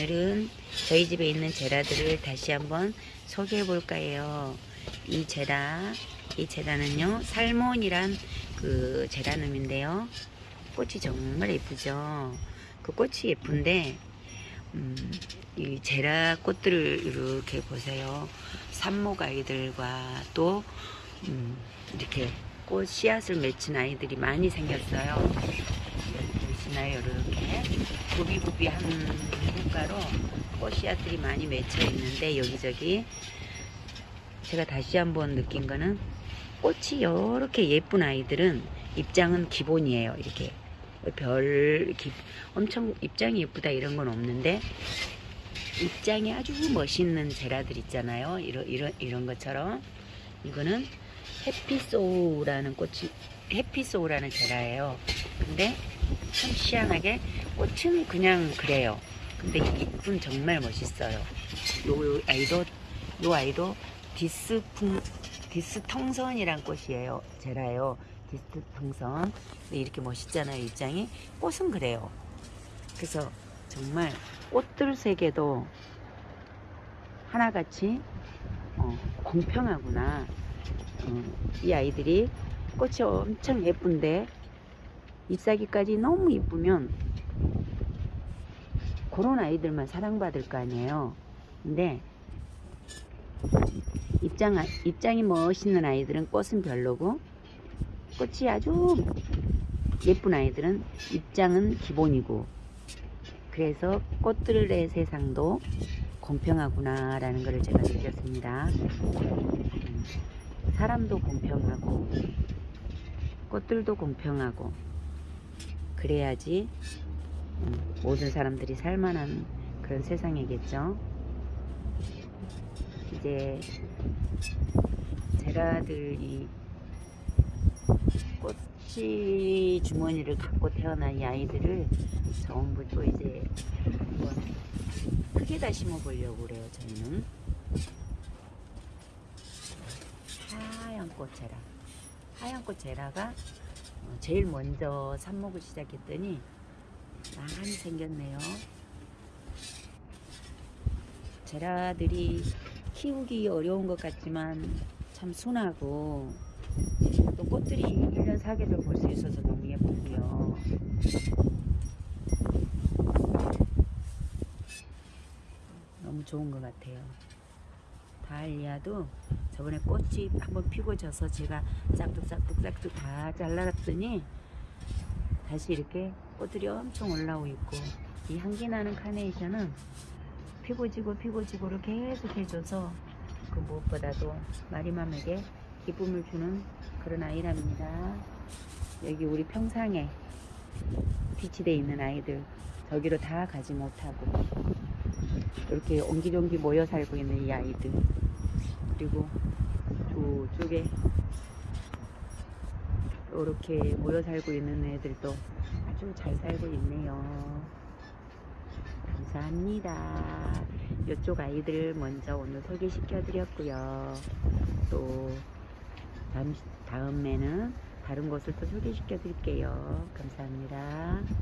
오늘은 저희 집에 있는 제라들을 다시 한번 소개해 볼까 해요. 이 제라, 이 제라는요, 살몬이란 그 제라늄인데요. 꽃이 정말 예쁘죠. 그 꽃이 예쁜데, 음, 이 제라 꽃들을 이렇게 보세요. 산목 아이들과 또, 음, 이렇게 꽃 씨앗을 맺힌 아이들이 많이 생겼어요. 여기 보시나요? 이렇게 구비구비한 국가로 꽃 씨앗들이 많이 맺혀 있는데 여기저기 제가 다시 한번 느낀 거는 꽃이 이렇게 예쁜 아이들은 입장은 기본이에요. 이렇게 별 기- 엄청 입장이 예쁘다 이런 건 없는데 입장이 아주 멋있는 제라들 있잖아요. 이런 이런 이런 것처럼 이거는 해피소우라는 꽃이 해피소우라는 제라예요. 근데 참 희한하게 꽃은 그냥 그래요. 근데 잎은 정말 멋있어요. 요 아이도 요 아이도 디스풍 디스통선이란 꽃이에요. 제라예요. 디스통선. 이렇게 멋있잖아요. 입장이 꽃은 그래요. 그래서 정말 꽃들 세계도 하나같이 어, 공평하구나. 어, 이 아이들이 꽃이 엄청 예쁜데 잎사귀까지 너무 이쁘면 그런 아이들만 사랑받을 거 아니에요. 근데 입장, 입장이 멋있는 아이들은 꽃은 별로고 꽃이 아주 예쁜 아이들은 입장은 기본이고 그래서 꽃들의 세상도 공평하구나 라는 것을 제가 느꼈습니다. 음, 사람도 공평하고 꽃들도 공평하고 그래야지 음, 모든 사람들이 살만한 그런 세상이겠죠. 이제 제라들이 꽃이 주머니를 갖고 태어난 이 아이들을 전부 또 이제 한번 크게 다 심어 보려고 그래요. 저희는 하얀 꽃 제라, 하얀 꽃 제라가 어, 제일 먼저 삽목을 시작했더니 많이 생겼네요. 제라들이 키우기 어려운 것 같지만 참 순하고 또 꽃들이 1년 사계절 볼 수 있어서 너무 예쁘고요. 너무 좋은 것 같아요. 다알리아도 저번에 꽃이 한번 피고 져서 제가 싹둑싹둑싹둑 다 잘라놨더니 다시 이렇게 꽃들이 엄청 올라오고 있고 이 향기 나는 카네이션은 피고 지고 피고 지고를 계속 해줘서 그 무엇보다도 마리맘에게 기쁨을 주는 그런 아이랍니다. 여기 우리 평상에 비치돼 있는 아이들 저기로 다 가지 못하고 이렇게 옹기종기 모여 살고 있는 이 아이들 그리고 저쪽에 이렇게 모여 살고 있는 애들도 아주 잘 살고 있네요. 감사합니다. 이쪽 아이들 먼저 오늘 소개시켜 드렸고요. 또 다음, 다음에는 다른 곳을 또 소개시켜 드릴게요. 감사합니다.